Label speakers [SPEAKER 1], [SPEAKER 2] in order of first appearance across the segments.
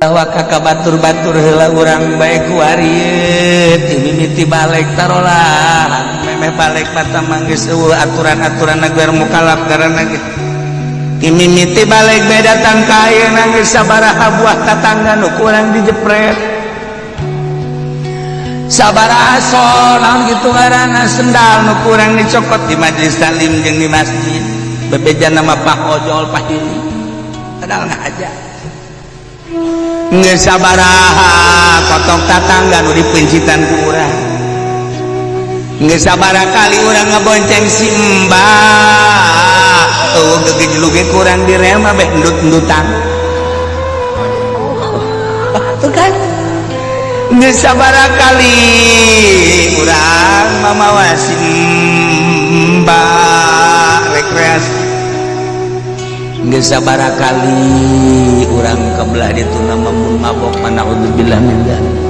[SPEAKER 1] bahwa kakak batur-batur helang kurang baik war ini tibaliktarola ah balik manggis aturan-aturan negara mumukalab karenaitibalik datang kang saaba abuah tatangga kurang di dijepret saaba salam gitu karena sendal kurang dicokot di Majelis Salim masjid bebeja nama Pakjopa aja potong tatangga di pencin kurang sabarakali orang ngebonceng simba tuh kurang direang sabarakali kurang mamawasimba requestsabarakali orang kelah dituna membung mabo mana untuk bilang ganti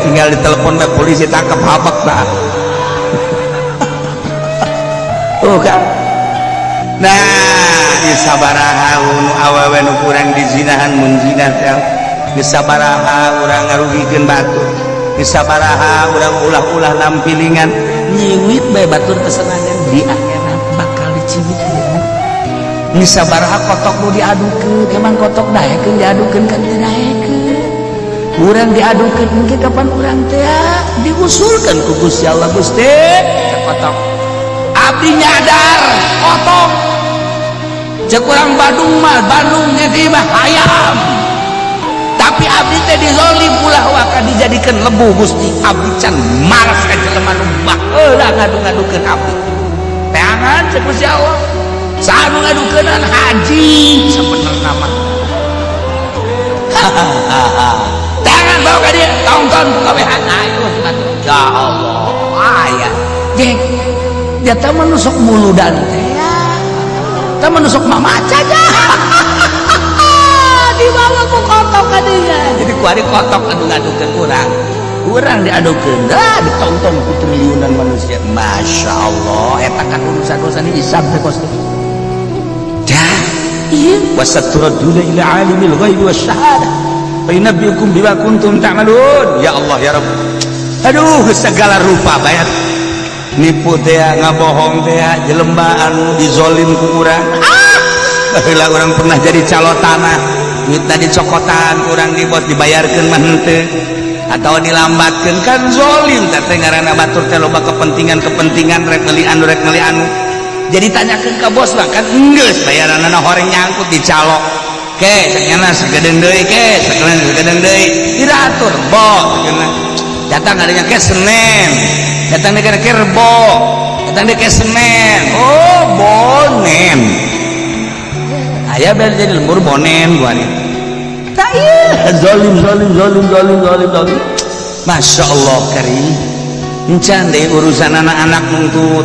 [SPEAKER 1] tinggal di telepon polisi tangkap baku nahha awawen ukura dizinahanngan bisaha orang ngaruhzin batu bisaha u uu lampilingan nyitur kesenangan di bakal ciha kokkmu diadukin emang kotok day diaduin kan na kurang diadukin mungkin kapan orang ah? diusulkan kukus Allah apinyadar oto cekurang Bandung Bandungnyaba ayam tapi Ab dizali akan dijadikan lebu Gusti Ab Can maskan ke temanbak-angan Hajiben nama hahahaha nonton pegawean ayo ya Allah aya jeng dia ya teh manusuk mulu dan tak ya. manusuk mama aja di bawah ku kotok kadinya jadi ku ari kotok anu ngadukeun kurang kurang diadukeun dah ditonton ku triliunan manusia Masya Allah kan urusan-urusan ini teh kos dah iya wasaturaduna ila alimil ghaibi wasyahadah Nabi ya Allah ya Aduh segala rupa bayar niput ngabohong de jelembaanmu dizolim kuranglah ah! orang pernah jadi cal tanah tadi cokotan kurang dibuat dibayarkan mente atau dilamatkan kanzolim tertengaraturbak kepentingan-kepentingan regrek jadi tanyakan kebos makan Inggris bayaran orang nyangkut dicalok atur datangnyagaramen le Masya Allahcanda urusan anak-anak mengup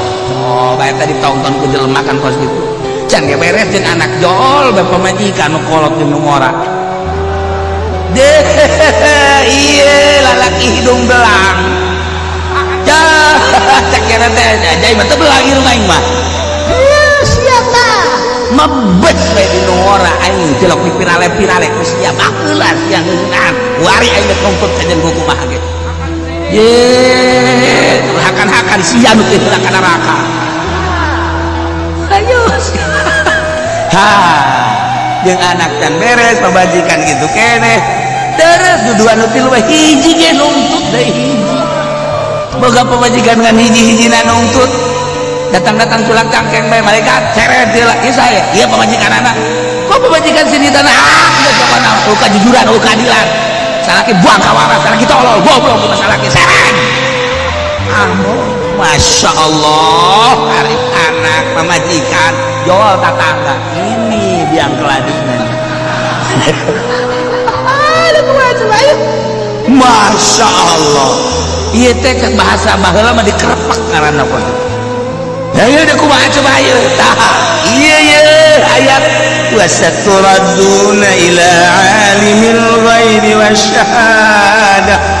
[SPEAKER 1] oh baik tadi tonton ku jelemakan kos gitu can ya beres anak jol bapak majikan kolot di ngora deh iya lalaki hidung belang ya cek kira teh jadi mata belang rumah ini. mah iya, siapa mebet bae di ngora aing jelok di pirale pirale siapa keulas yang wari aing kompet kajian kukumaha gitu Yeah sia nu teh ka neraka serius ha jeung anak dan beres pembajikan gitu kene Terus duduan nu tilu hiji ge nuntut deui hiji boga pembajikan ngan hiji-hijina nuntut datang-datang tulang cangkeng bae malaikat ceret dia lagi iya, saya dia pembajikan anak kok pembajikan sini tanah ah dia coba nampuk kejujuran oh keadilan salaki buang kawara salaki tolol goblok masalah salaki seret ambo Masya Allah Arif anak memajikan jual tetangga ini biang keladinya Masya Allah iya teh bahasa bahasa mah dikerepak karena apa ya iya deh kumaha coba iya iya iya ayat wasaturaduna ila alimil ghaibi wasyahadah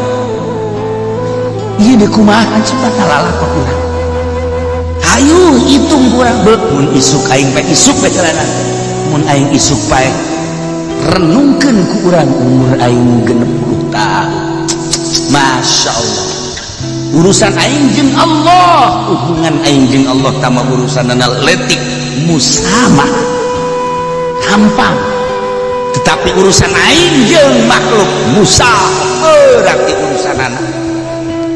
[SPEAKER 1] Ayu hitung renungkan Quranpta Masya Allah urusan aningjing Allah hubungan aningjing Allah tambah urusan musagampang tetapi urusan aningjing makhluk Musa me urusanan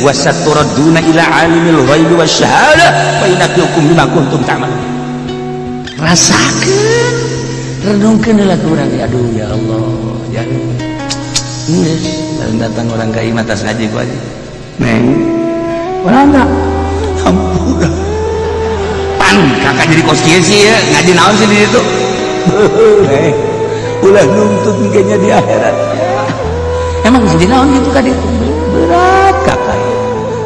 [SPEAKER 1] wa saturaduna ila alimil ghaibi wasyahada fa inaqiyukum bima kuntum ta'malun rasakeun renungkeun lah kurang aduh ya Allah ya. jangan Nges, datang orang ke imam atas ngaji gua aja. Neng, orang enggak. Ampun. Pan, kakak jadi sih ya, ngaji naon sih di situ. Neng, ulah nuntut kayaknya di akhirat. Emang ngaji naon gitu kan itu berat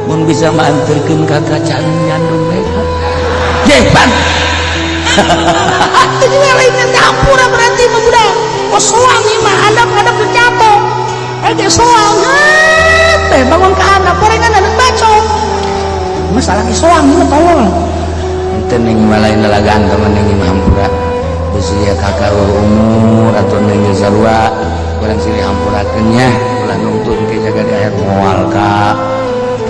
[SPEAKER 1] mun bisa mantirkan kakak cangan nyandung mereka pan. itu juga lainnya kapura berarti mah budak oh soang mah handap handap kecapo. eh dia soang teh bangun ke anak gorengan anak baco masalah ke soang ini tolong itu neng malain lalagan teman neng hampura usia ya kakak umur atau neng sarua ya kurang sini hampurakannya pulang nungtun ke jaga di air mual kak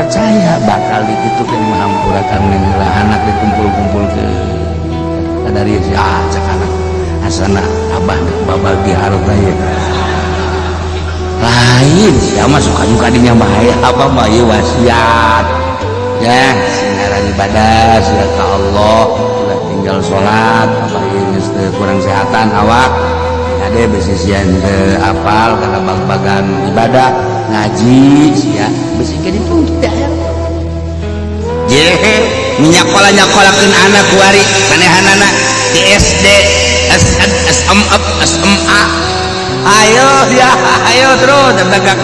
[SPEAKER 1] percaya bakal gitu ke menghampurakan nenglah anak dikumpul-kumpul ke dari si ah anak asana abah babal harta ya lain ya masuk suka juga dinya bahaya apa bahaya wasiat ya sinaran ibadah siapa Allah sudah tinggal sholat apa ini kurang sehatan awak ada ya, besisian ke apal karena bag-bagan ibadah ngajihe minyakkolanyakola anak penehan anak TSD SMA ayo yaayo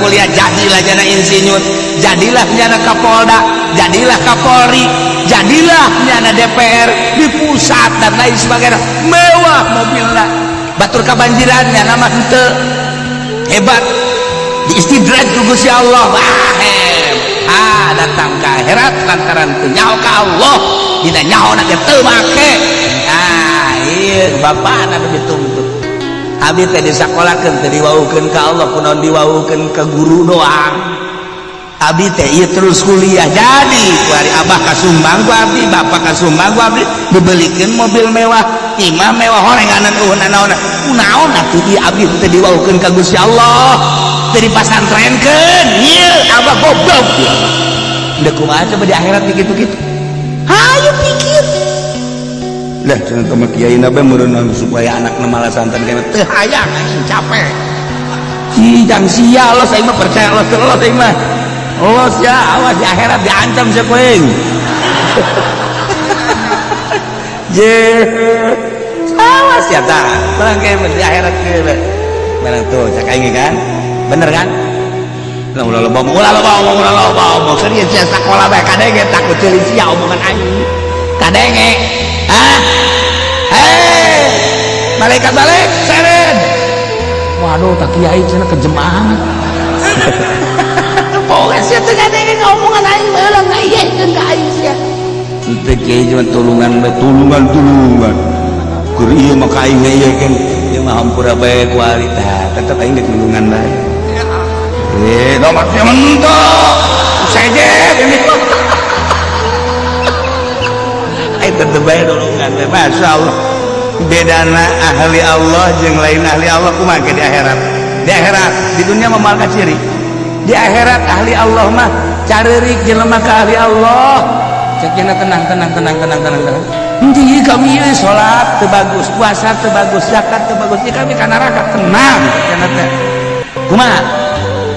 [SPEAKER 1] kuliah jadilah Jana Insiny jadilahna Kapolda jadilah Kapolri jadilahnyana DPR di pusatan lain sebagai mewah mobil Batur kebanjirannya nama hebatnya istidrat kugus Ya Allah eh. ah, datangkahirat kanantunya kau Allah tidaknyahirtung Hab sekolahwa kalau Allah pun diwaukan ke guru doang Hab terus kuliah jadii Abah Ka Sumbangi Bapak Ka Sumbang bebelikan mobil mewah Imam mewah orangwa uh, Allah dari tren kan, iya abah goblok udah kumaha coba di akhirat begitu-gitu ayo pikir lah jangan sama kiai nabe merenang supaya anak malah santan karena teh hayang anjing capek cijang sia lo saya mah percaya lo lo saya mah lo ya awas di akhirat diancam siapa yang je awas ya tak barang kayak di akhirat barang tuh ini kan bener kan ulah lo bom ulah lo bom ulah lo mau serius ya sekolah bae kadenge takut celis ya omongan anjing kadenge ah hei malaikat balik seren waduh tak kiai cenah kejemaan pokoknya sih tuh kadenge omongan aing malah ngaiyekeun ka aing sih, itu kiai cuma tulungan tulungan iya iya kan? ya, tulungan kurir makai mah kan aing mahampura baik mah hampura ingat kualitas aing tulungan baik Eh, maksudnya mentok. aja ini. Ai tetep bae dolongan teh Allah, Bedana ahli Allah yang lain ahli Allah kumake di akhirat. Di akhirat, di dunia memalka ciri. Di akhirat ahli Allah mah cari jelema ke ahli Allah. Cekina tenang tenang tenang tenang tenang tenang. Nanti kami ini eh, sholat terbagus, puasa terbagus, zakat terbagus. Ini kami karena tenang kumak. Kumaha?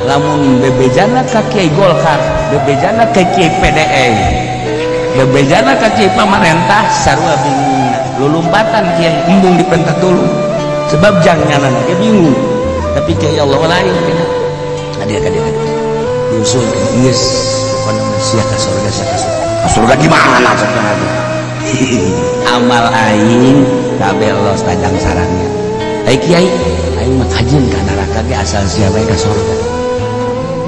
[SPEAKER 1] lamun bebejana kaki Kiai Golkar bebejana kaki Kiai PDE bebejana kaki pemerintah, pamarentah sarua bingung lulumpatan Kiai embung di dulu, sebab janganan dia bingung tapi Kiai Allah lain kena hadir hadir hadir diusul yes bukan manusia ke surga siapa surga, ke surga gimana maksudnya lagi amal aing kabelos tajang sarangnya Hai eh, Kiai aing mah kajin ka neraka asal siapa bae ka surga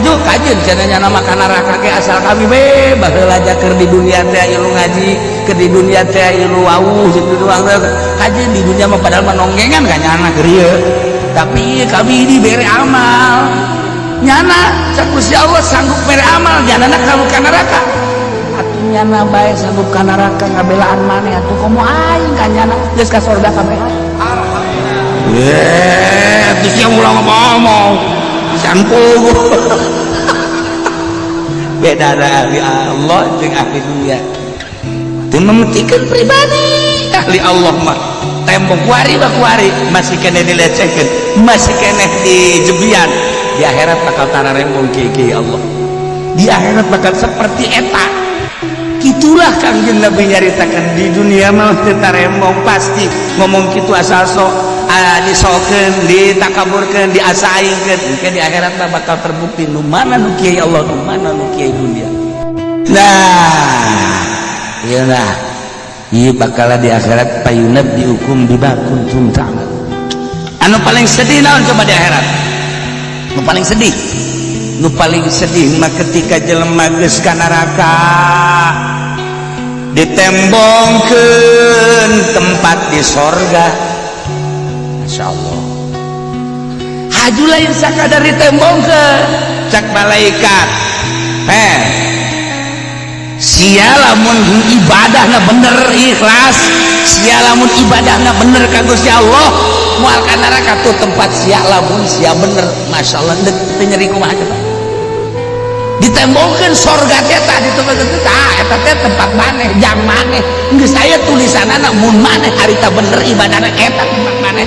[SPEAKER 1] Aduh kajun caranya nama kanarah kakek asal kami be bakal aja ker di dunia teh ilmu ngaji ker di dunia teh ilmu wau doang Kajin di dunia mah padahal menonggengan kan nyana keria tapi kami ini beri amal nyana sakusi Allah sanggup beri amal janana kamu kanaraka atuh nyana baik sanggup kanaraka ngabelaan mana tuh kamu aing kan nyana geus ka surga kabeh alhamdulillah iya, yeah, terus yang ulang ngomong cangkul beda dari Allah dengan ahli dunia itu mementingkeun pribadi ahli Allah mah tembok wari bak wari masih kena dilecehkan masih kena jebian di akhirat bakal rembong kieu ya Allah di akhirat bakal seperti eta itulah kang Nabi nyaritakan di dunia mah kita rembong pasti ngomong gitu asal sok Ah, disoken ditakaburkan di di akht bakal terbukti lu Allah bakal diirat pay dihukum di bakun Su anu paling sedih coba dikhirat paling sedih paling sedih ketika jeliskan neraka ditembong ke tempat di soga hari Insya Allah Haju lain sakadar ditembong ke Cak malaikat Eh Sialamun ibadahnya bener ikhlas Sialamun ibadahnya bener kagusnya Allah Mual neraka tuh tempat sialamun sia bener Masya Allah Nyeri kumaha ditembongkan sorga teta ditemukan teta eta teh tempat maneh jam maneh geus saya tulisan anak mun maneh harita bener ibadahna eta tempat maneh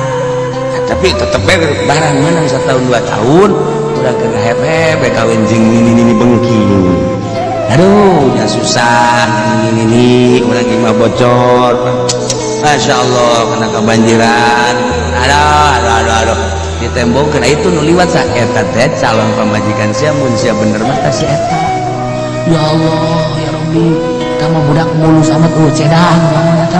[SPEAKER 1] tapi tetap barang mana setahun dua tahun udah kena hebe kawin jeng ini ini bengki aduh udah susah ini ini orang lima bocor Masya Allah kena kebanjiran aduh aduh aduh aduh di tembok kena itu nuliwat sa eta teh calon pemajikan siap mun sia bener mah si eta ya Allah ya Rabbi kamu budak mulus amat uh cedang lamun eta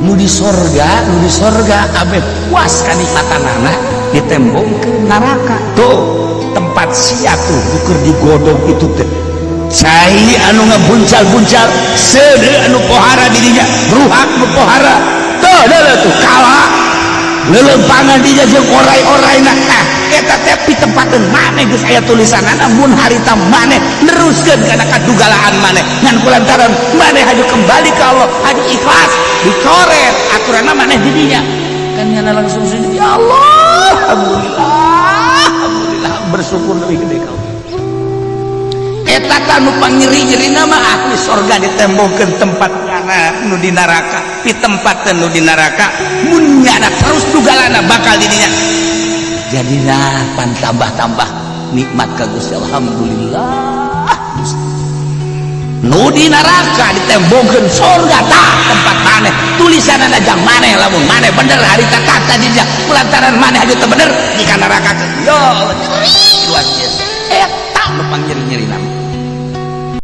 [SPEAKER 1] mudi sorga mudi sorga Ab puaskani kata nana ditembong ke naraka tuh tempat sia tuh bukur di godong itu cair anu ngabuncal-buncal sedenu pohara dirinyaaknu pohara to tuh kalauku lelempangan dia jajeng orai-orai nak nah kita tepi tempatan mana gus saya tulisan Namun hari harita mana neruskan karena kadugalaan mana dan kulantaran mana haju kembali ke Allah haju ikhlas dicoret aturan mana didinya kan nyana langsung sujud ya Allah Alhamdulillah Alhamdulillah bersyukur lebih gede kau kanu pangiri nyeri nama ahli sorga ditembokan tempat nu di neraka di tempat tenu di neraka munyana terus tugalana bakal dirinya jadilah pan tambah-tambah nikmat ke Gusti Alhamdulillah di neraka ditembokan sorga tak tempat mana tulisan ada jang mana lamun mana bener hari tak kata pelataran pelantaran maneh aja bener di neraka yo luar biasa eh tak lupa nyeri nama